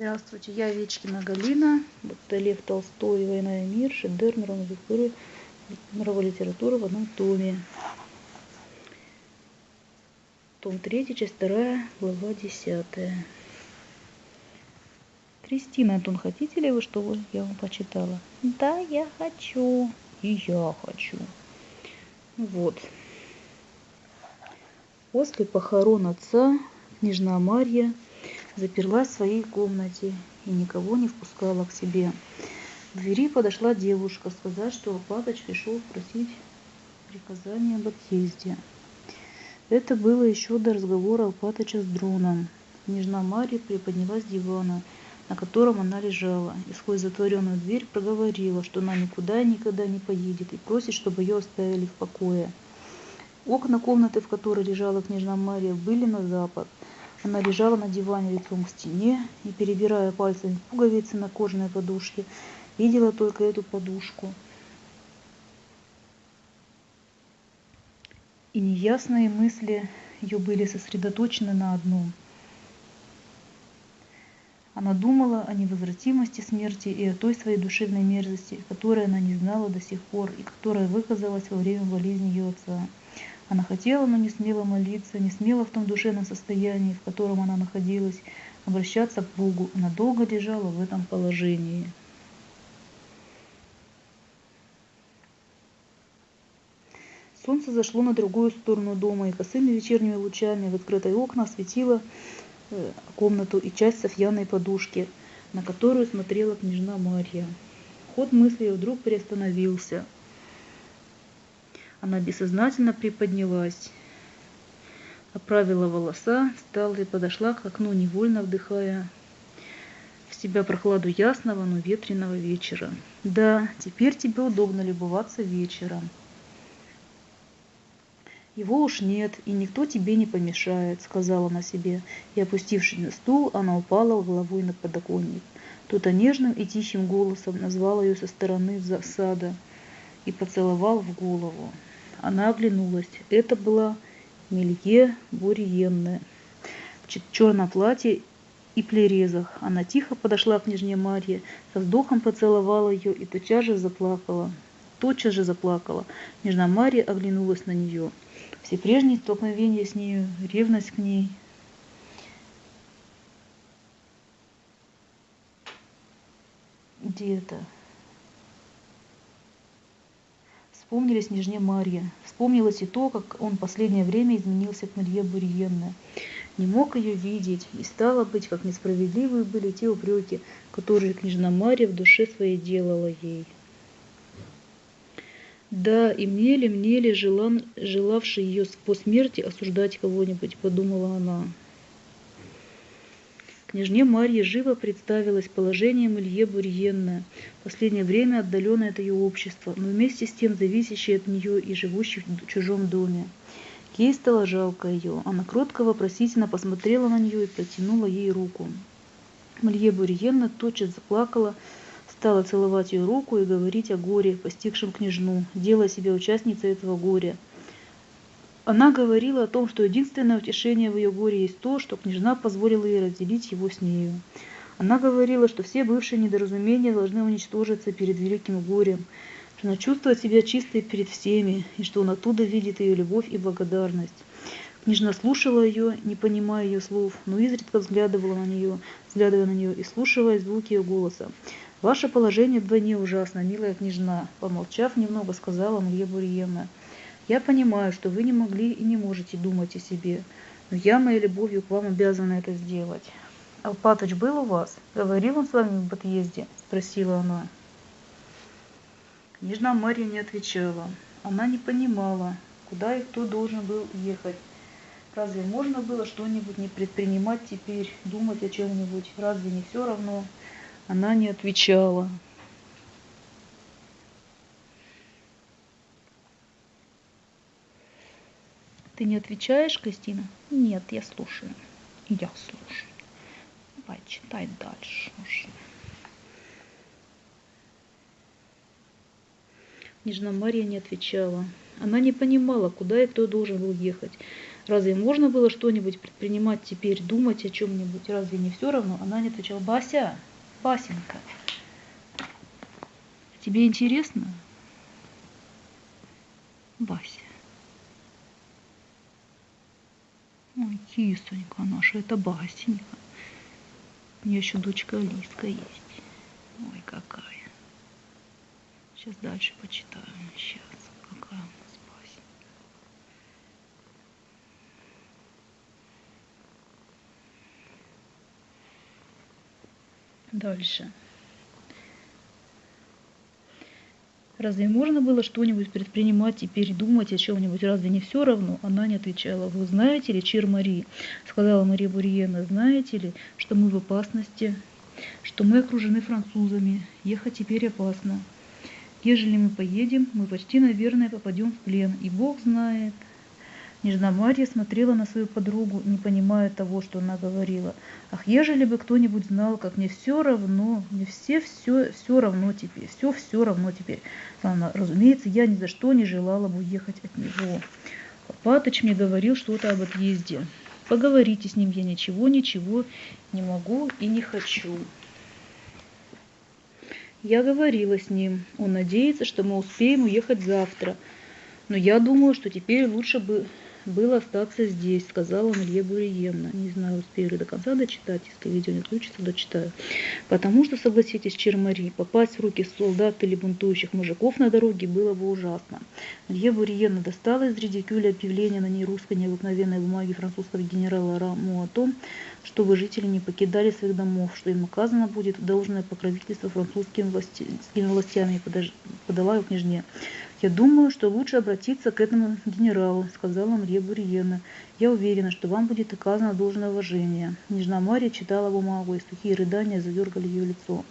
Здравствуйте, я Вечкина Галина, это Лев Толстой, «Война и мир», шедевр мировой культуры, мировой литературы в одном томе. Том 3, часть 2, глава 10. Кристина Антон, хотите ли вы, чтобы я вам почитала? Да, я хочу. И я хочу. Вот. После похорон отца княжна Марья заперлась в своей комнате и никого не впускала к себе. К двери подошла девушка сказать, что Лопатыч пришел просить приказания об отъезде. Это было еще до разговора Алпатыча с дроном. Княжна Марья приподнялась с дивана, на котором она лежала, и сквозь затворенную дверь проговорила, что она никуда и никогда не поедет, и просит, чтобы ее оставили в покое. Окна комнаты, в которой лежала княжна Мария, были на запад. Она лежала на диване лицом к стене и, перебирая пальцами пуговицы на кожаной подушке, видела только эту подушку. И неясные мысли ее были сосредоточены на одном. Она думала о невозвратимости смерти и о той своей душевной мерзости, которой она не знала до сих пор и которая выказалась во время болезни ее отца. Она хотела, но не смела молиться, не смела в том душевном состоянии, в котором она находилась, обращаться к Богу. Она долго лежала в этом положении. Солнце зашло на другую сторону дома, и косыми вечерними лучами в открытые окна осветило э, комнату и часть Софьяной подушки, на которую смотрела княжна Марья. Ход мысли вдруг приостановился – она бессознательно приподнялась, оправила волоса, встала и подошла к окну, невольно вдыхая в себя прохладу ясного, но ветреного вечера. Да, теперь тебе удобно любоваться вечером. Его уж нет, и никто тебе не помешает, сказала она себе, и, опустившись на стул, она упала головой на подоконник. Кто-то нежным и тихим голосом назвал ее со стороны сада и поцеловал в голову. Она оглянулась. Это была Мелье Буриенная в черном платье и плерезах. Она тихо подошла к княжне Марье, со вздохом поцеловала ее и тотчас же заплакала. Тотчас же заплакала. Княжна Марья оглянулась на нее. Все прежние столкновения с нею, ревность к ней. Где это? Вспомнились Нижне Марья. Вспомнилось и то, как он последнее время изменился к Марье Бурьенне. Не мог ее видеть, и стало быть, как несправедливы были те упреки, которые княжна Марья в душе своей делала ей. Да, и мне ли, мне ли, желан, желавший ее по смерти осуждать кого-нибудь, подумала она. Княжне Марье живо представилось положением Илье Бурьенное, в последнее время отдаленное от ее общества, но вместе с тем зависящее от нее и живущей в чужом доме. Ей стало жалко ее. Она кротко вопросительно посмотрела на нее и протянула ей руку. Малье Бурьенна тотчас заплакала, стала целовать ее руку и говорить о горе, постигшем княжну, делая себя участницей этого горя – она говорила о том, что единственное утешение в ее горе есть то, что княжна позволила ей разделить его с нею. Она говорила, что все бывшие недоразумения должны уничтожиться перед великим горем, что она чувствует себя чистой перед всеми, и что он оттуда видит ее любовь и благодарность. Княжна слушала ее, не понимая ее слов, но изредка взглядывала на нее, взглядывая на нее и слушая звуки ее голоса. «Ваше положение вдвойне ужасно, милая княжна», — помолчав немного, сказала Марья Бурьевна. Я понимаю, что вы не могли и не можете думать о себе, но я моей любовью к вам обязана это сделать. Алпатыч был у вас? Говорил он с вами об отъезде? Спросила она. Княжна Марья не отвечала. Она не понимала, куда и кто должен был ехать. Разве можно было что-нибудь не предпринимать теперь, думать о чем-нибудь? Разве не все равно? Она не отвечала. Ты не отвечаешь, Кристина? Нет, я слушаю. Я слушаю. Давай, читай дальше уже. Нежна Мария не отвечала. Она не понимала, куда и кто должен был ехать. Разве можно было что-нибудь предпринимать теперь, думать о чем-нибудь? Разве не все равно? Она не отвечала, Бася, Басенька, тебе интересно? Бася. Ой, кисонька наша, это Басенька. У нее еще дочка Алиска есть. Ой, какая. Сейчас дальше почитаем. Сейчас, какая у нас Басенька. Дальше. Разве можно было что-нибудь предпринимать теперь, думать о чем-нибудь? Разве не все равно? Она не отвечала. Вы знаете ли, Чир Мари, сказала Мария Бурьена, знаете ли, что мы в опасности, что мы окружены французами, ехать теперь опасно. Ежели мы поедем, мы почти, наверное, попадем в плен, и Бог знает, Нежна Марья смотрела на свою подругу, не понимая того, что она говорила. Ах, ежели бы кто-нибудь знал, как мне все равно, мне все все все равно теперь, все все равно теперь. Она, разумеется, я ни за что не желала бы уехать от него. Патыч мне говорил что-то об отъезде. Поговорите с ним, я ничего, ничего не могу и не хочу. Я говорила с ним. Он надеется, что мы успеем уехать завтра. Но я думаю, что теперь лучше бы было остаться здесь, сказала Илье Буриевна. Не знаю, успею ли до конца дочитать, если видео не включится, дочитаю. Потому что, согласитесь, Чермари, попасть в руки солдат или бунтующих мужиков на дороге было бы ужасно. Илье Буриевна достала из редикюля объявление на ней русской необыкновенной бумаге французского генерала Раму о том, чтобы жители не покидали своих домов, что им оказано будет должное покровительство французским властями, подала ее княжне. «Я думаю, что лучше обратиться к этому генералу», — сказала Мария Бурьена. «Я уверена, что вам будет оказано должное уважение». Нежна Мария читала бумагу, и сухие рыдания задергали ее лицо.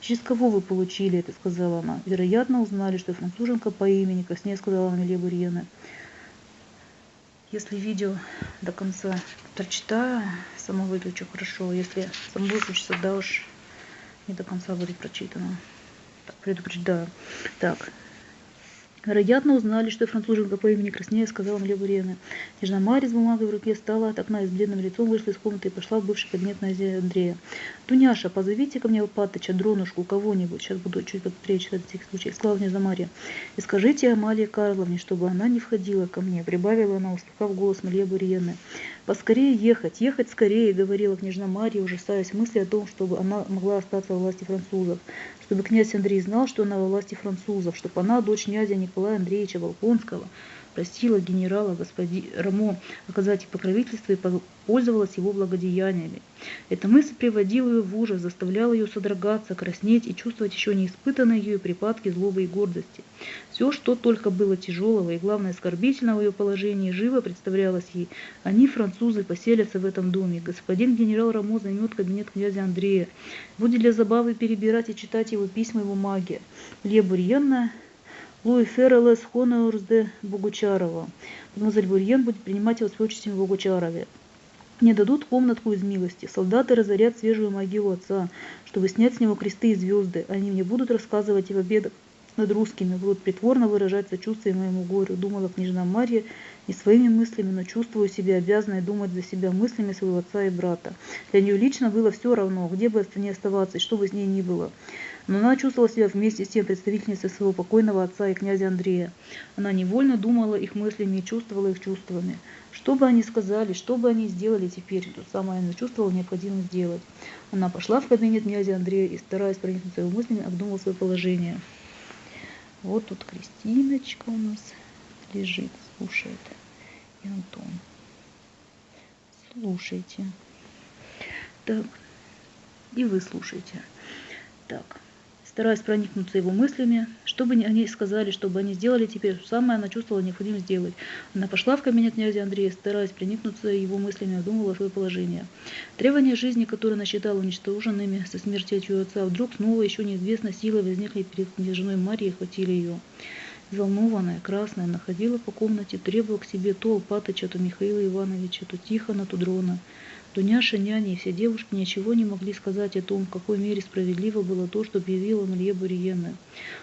«Через кого вы получили это?» — сказала она. «Вероятно, узнали, что француженка по имени», — краснее сказала Мария Бурьена. Если видео до конца прочитаю, сама выключу хорошо. Если сама выключится, да уж не до конца будет прочитано. Так, предупреждаю. Так, Вероятно, узнали, что француженка по имени Краснея сказала Мле Бурена. Нежна Марья с бумагой в руке стала от окна и с бледным лицом вышла из комнаты и пошла в бывший кабинет на Андрея. «Дуняша, позовите ко мне Патыча, Дронушку, кого-нибудь». Сейчас буду чуть быстрее читать всех случаев. Слава Нежна Марья. «И скажите Амалии Карловне, чтобы она не входила ко мне», прибавила она, услыхав голос Мле Бурьены. «Поскорее ехать, ехать скорее», говорила княжна Марья, ужасаясь мысли о том, чтобы она могла остаться во власти французов. Чтобы князь Андрей знал, что она во власти французов, чтобы она, дочь князя Николая Андреевича Волконского, просила генерала господи Рамо оказать ей покровительство и пользовалась его благодеяниями. Эта мысль приводила ее в ужас, заставляла ее содрогаться, краснеть и чувствовать еще не испытанные ее припадки злобы и гордости. Все, что только было тяжелого и, главное, оскорбительного в ее положении, живо представлялось ей. Они, французы, поселятся в этом доме. Господин генерал Рамо займет кабинет князя Андрея. Будет для забавы перебирать и читать его письма и бумаги. Ле Бурьенна Луи Феррелес Хонорс де Богучарова. Мадемуазель Бурьен будет принимать его с почестями в Богучарове. Не дадут комнатку из милости. Солдаты разорят свежую могилу отца, чтобы снять с него кресты и звезды. Они мне будут рассказывать о победах над русскими, будут притворно выражать сочувствие моему горю, думала княжна Марья не своими мыслями, но чувствую себя обязанной думать за себя мыслями своего отца и брата. Для нее лично было все равно, где бы не оставаться и что бы с ней ни было. Но она чувствовала себя вместе с тем представительницей своего покойного отца и князя Андрея. Она невольно думала их мыслями и чувствовала их чувствами. Что бы они сказали, что бы они сделали теперь, то самое она чувствовала необходимо сделать. Она пошла в кабинет князя Андрея и, стараясь проникнуться его мыслями, обдумала свое положение. Вот тут Кристиночка у нас лежит, слушает. И Антон. Слушайте. Так. И вы слушайте. Так стараясь проникнуться его мыслями, что бы они сказали, что бы они сделали теперь, самое она чувствовала необходимо сделать. Она пошла в кабинет князя Андрея, стараясь проникнуться его мыслями, обдумывала свое положение. Требования жизни, которые она считала уничтоженными со смертью ее отца, вдруг снова еще неизвестно силой возникли перед княжной Марией и хватили ее. Взволнованная, красная, она ходила по комнате, требуя к себе то Алпатыча, то Михаила Ивановича, то Тихона, то Дрона. Дуняша, няня и все девушки ничего не могли сказать о том, в какой мере справедливо было то, что объявила Илье Бурьена.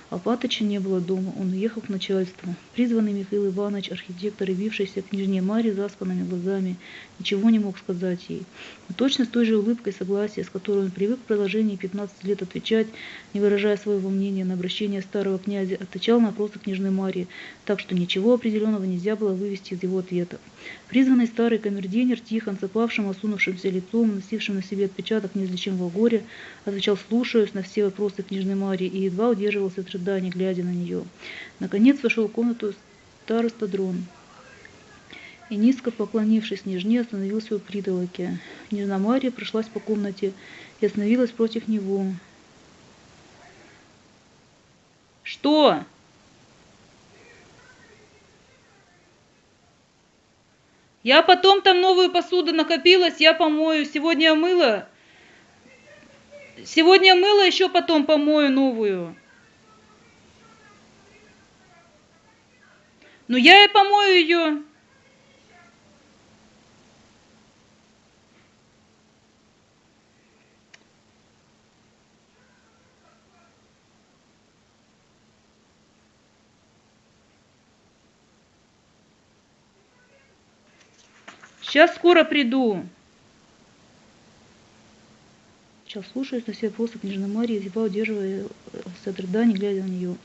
А Патыча не было дома, он уехал к начальству. Призванный Михаил Иванович, архитектор, явившийся к княжне Маре заспанными глазами, ничего не мог сказать ей. Но точно с той же улыбкой согласия, с которой он привык в продолжении 15 лет отвечать, не выражая своего мнения на обращение старого князя, отвечал на вопросы княжны Марии, так что ничего определенного нельзя было вывести из его ответов. Призванный старый камердинер, тихо, запавшим, осунувшимся лицом, носившим на себе отпечаток неизлечимого горя, отвечал «слушаюсь» на все вопросы княжны Марии и едва удерживался от рыданий, глядя на нее. Наконец вошел в комнату староста Дрон и, низко поклонившись княжне, остановился у притолоки. Княжна Мария прошлась по комнате и остановилась против него. «Что?» Я потом там новую посуду накопилась, я помою. Сегодня я мыла. Сегодня я мыла, еще потом помою новую. Ну я и помою ее. Сейчас скоро приду. Сейчас слушаюсь на все вопросы княжны Марии, едва удерживая от рыданий, глядя на нее.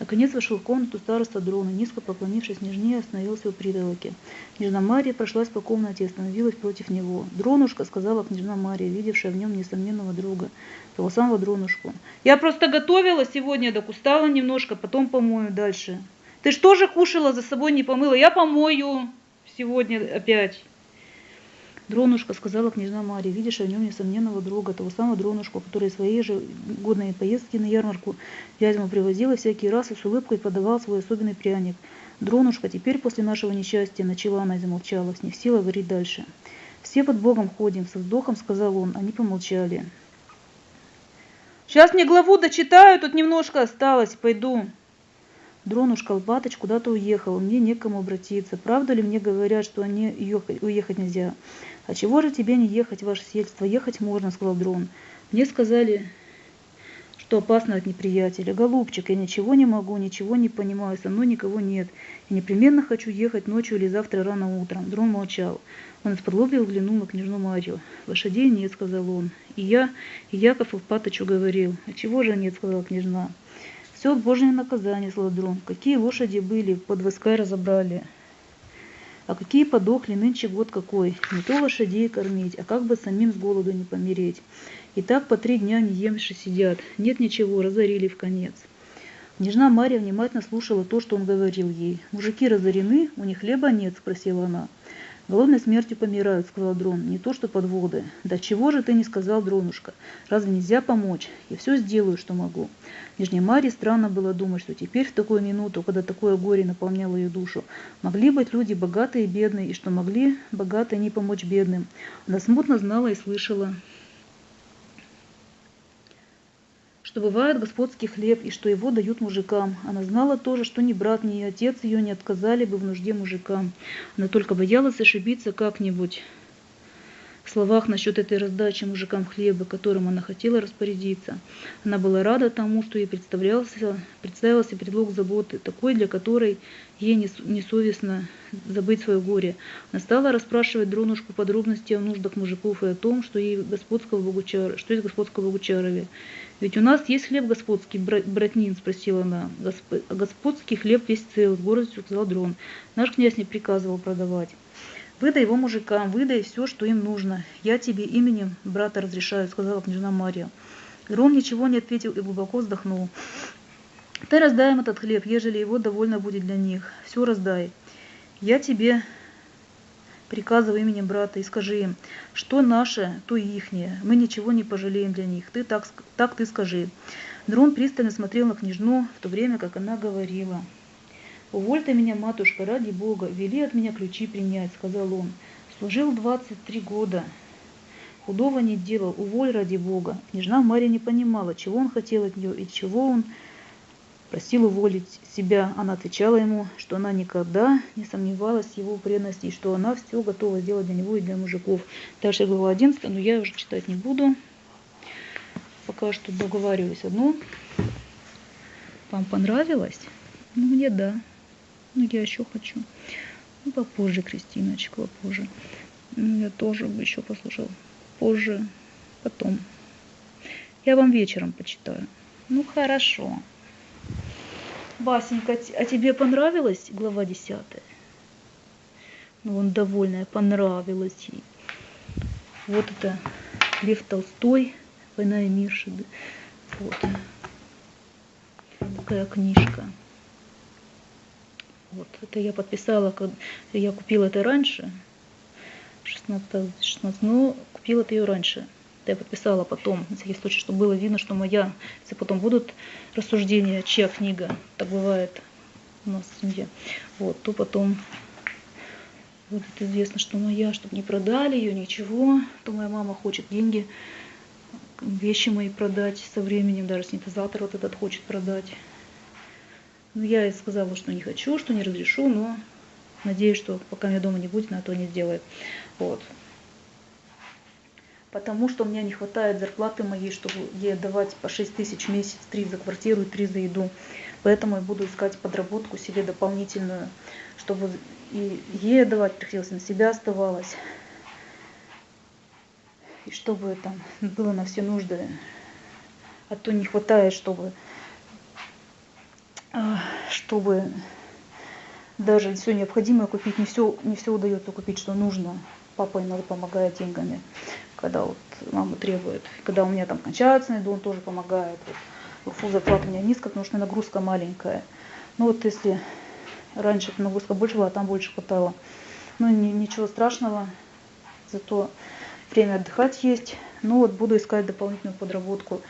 Наконец вошел в комнату староста дрона, низко поклонившись княжне, остановился у притолоки. Княжна Мария прошлась по комнате и остановилась против него. «Дронушка», — сказала княжна Мария, видевшая в нем несомненного друга, того самого Дронушку. «Я просто готовила сегодня, так устала немножко, потом помою дальше». «Ты что же кушала, за собой не помыла? Я помою сегодня опять». Дронушка, сказала княжна Мария, видишь в нем несомненного друга, того самого Дронушку, который своей же годные поездки на ярмарку Вязьму привозила всякий раз и с улыбкой подавал свой особенный пряник. Дронушка, теперь после нашего несчастья, начала она замолчала, с не в силах говорить дальше. Все под Богом ходим, со вздохом сказал он, они помолчали. Сейчас мне главу дочитаю, тут немножко осталось, пойду. Дронушка Албатыч куда-то уехал, мне некому обратиться. Правда ли мне говорят, что они уехать нельзя? «А чего же тебе не ехать, ваше сельство? Ехать можно», — сказал дрон. «Мне сказали, что опасно от неприятеля. Голубчик, я ничего не могу, ничего не понимаю, со мной никого нет. Я непременно хочу ехать ночью или завтра рано утром». Дрон молчал. Он из-под взглянул на княжну Марию. «Лошадей нет», — сказал он. «И я, и Яков Евпатычу говорил». «А чего же нет?» — сказала княжна. «Все от Божьего наказания», — сказал Дрон. «Какие лошади были, под разобрали». А какие подохли, нынче год какой. Не то лошадей кормить, а как бы самим с голоду не помереть. И так по три дня не емши сидят. Нет ничего, разорили в конец. Княжна Марья внимательно слушала то, что он говорил ей. «Мужики разорены, у них хлеба нет?» – спросила она. Голодной смертью помирают, сказал Дрон, не то что подводы. Да чего же ты не сказал, Дронушка? Разве нельзя помочь? Я все сделаю, что могу. Нижней Марии странно было думать, что теперь в такую минуту, когда такое горе наполняло ее душу, могли быть люди богатые и бедные, и что могли богатые не помочь бедным. Она смутно знала и слышала что бывает господский хлеб и что его дают мужикам. Она знала тоже, что ни брат, ни отец ее не отказали бы в нужде мужикам. Она только боялась ошибиться как-нибудь в словах насчет этой раздачи мужикам хлеба, которым она хотела распорядиться. Она была рада тому, что ей представлялся, представился предлог заботы, такой, для которой ей несовестно забыть свое горе. Она стала расспрашивать Дронушку подробности о нуждах мужиков и о том, что, ей господского богучара, что есть господского богучарове. «Ведь у нас есть хлеб господский, братнин?» – спросила она. «Господский хлеб весь цел», – с гордостью сказал Дрон. «Наш князь не приказывал продавать». Выдай его мужикам, выдай все, что им нужно. Я тебе именем брата разрешаю, сказала княжна Мария. Гром ничего не ответил и глубоко вздохнул. Ты раздай им этот хлеб, ежели его довольно будет для них. Все раздай. Я тебе приказываю именем брата и скажи им, что наше, то и ихнее. Мы ничего не пожалеем для них. Ты так, так ты скажи. Дрон пристально смотрел на княжну, в то время как она говорила. «Уволь меня, матушка, ради Бога, вели от меня ключи принять», — сказал он. «Служил двадцать три года, худого не делал, уволь ради Бога». Княжна Мария не понимала, чего он хотел от нее и чего он просил уволить себя. Она отвечала ему, что она никогда не сомневалась в его преданности и что она все готова сделать для него и для мужиков. Дальше глава 11, но я уже читать не буду. Пока что договариваюсь одно. Вам понравилось? Ну, мне да. Ну, я еще хочу. Ну, попозже, Кристиночка, попозже. Ну, я тоже бы еще послушал. Позже, потом. Я вам вечером почитаю. Ну, хорошо. Басенька, а тебе понравилась глава десятая? Ну, он довольная, понравилась ей. Вот это Лев Толстой, «Война и мир». Вот. Такая книжка. Вот. Это я подписала, я купила это раньше. 16, 16 но купила это ее раньше я подписала потом, на всякий случай, чтобы было видно, что моя, если потом будут рассуждения, чья книга, так бывает у нас в семье, вот, то потом будет известно, что моя, чтобы не продали ее, ничего, то моя мама хочет деньги, вещи мои продать со временем, даже завтра вот этот хочет продать. Но я ей сказала, что не хочу, что не разрешу, но надеюсь, что пока меня дома не будет, она то не сделает. Вот потому что у меня не хватает зарплаты моей, чтобы ей отдавать по 6 тысяч в месяц, 3 за квартиру и 3 за еду. Поэтому я буду искать подработку себе дополнительную, чтобы и ей отдавать приходилось, на себя оставалось. И чтобы там было на все нужды. А то не хватает, чтобы, чтобы даже все необходимое купить, не все, не все удается купить, что нужно. Папа иногда помогает деньгами когда вот мама требует. Когда у меня там кончается еду, он тоже помогает. Вот. Фу, зарплата у меня низкая, потому что нагрузка маленькая. Ну вот если раньше нагрузка больше была, там больше хватало. Ну ни, ничего страшного, зато время отдыхать есть. Ну вот буду искать дополнительную подработку.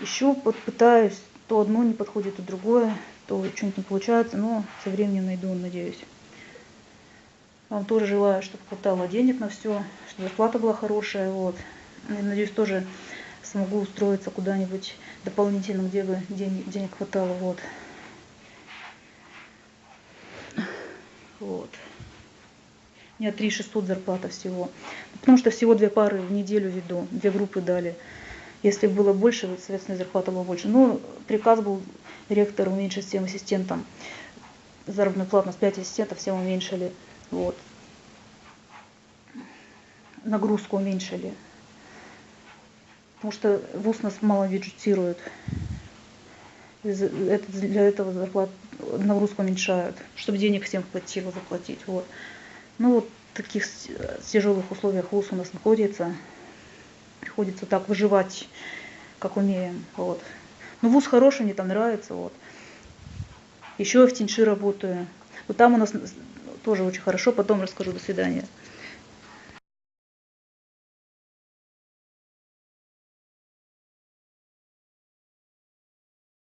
Еще вот пытаюсь, то одно не подходит, то другое, то что-нибудь не получается, но со временем найду, надеюсь. Вам тоже желаю, чтобы хватало денег на все, чтобы зарплата была хорошая. Вот. И, надеюсь, тоже смогу устроиться куда-нибудь дополнительно, где бы денег, денег хватало. Вот. Вот. У меня 3 600 зарплата всего. Потому что всего две пары в неделю веду, две группы дали. Если было больше, соответственно, зарплата была больше. Ну, приказ был директор уменьшить всем ассистентам заработную с 5 ассистентов, всем уменьшили. Вот. Нагрузку уменьшили. Потому что ВУЗ нас мало бюджетирует. Это, для этого зарплат, нагрузку уменьшают, чтобы денег всем хватило заплатить. Вот. Ну вот в таких тяжелых условиях ВУЗ у нас находится. Приходится так выживать, как умеем. Вот. Но ВУЗ хороший, мне там нравится. Вот. Еще я в Тиньши работаю. Вот там у нас тоже очень хорошо. Потом расскажу. До свидания.